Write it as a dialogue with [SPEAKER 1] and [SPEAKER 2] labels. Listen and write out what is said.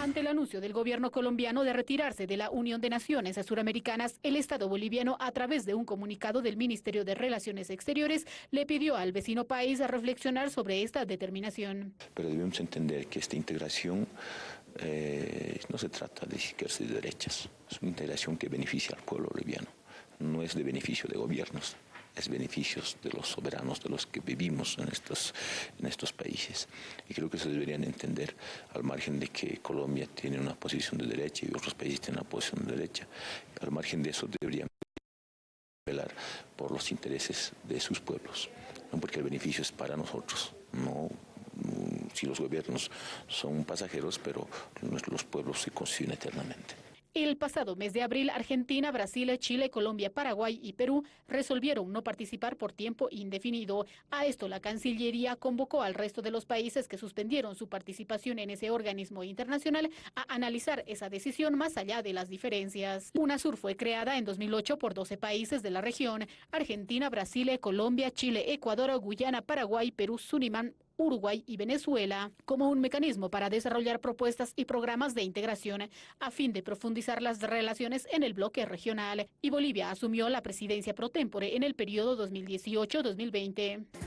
[SPEAKER 1] Ante el anuncio del gobierno colombiano de retirarse de la Unión de Naciones Suramericanas, el Estado boliviano, a través de un comunicado del Ministerio de Relaciones Exteriores, le pidió al vecino país a reflexionar sobre esta determinación.
[SPEAKER 2] Pero debemos entender que esta integración eh, no se trata de izquierdas y de derechas, es una integración que beneficia al pueblo boliviano, no es de beneficio de gobiernos beneficios de los soberanos, de los que vivimos en estos, en estos países. Y creo que se deberían entender al margen de que Colombia tiene una posición de derecha y otros países tienen una posición de derecha. Al margen de eso deberían velar por los intereses de sus pueblos, no porque el beneficio es para nosotros, no mm, si los gobiernos son pasajeros, pero los pueblos se construyen eternamente.
[SPEAKER 1] El pasado mes de abril, Argentina, Brasil, Chile, Colombia, Paraguay y Perú resolvieron no participar por tiempo indefinido. A esto la Cancillería convocó al resto de los países que suspendieron su participación en ese organismo internacional a analizar esa decisión más allá de las diferencias. UNASUR fue creada en 2008 por 12 países de la región, Argentina, Brasil, Colombia, Chile, Ecuador, Guyana, Paraguay, Perú, Surinam, Uruguay y Venezuela como un mecanismo para desarrollar propuestas y programas de integración a fin de profundizar las relaciones en el bloque regional y Bolivia asumió la presidencia pro tempore en el periodo 2018-2020.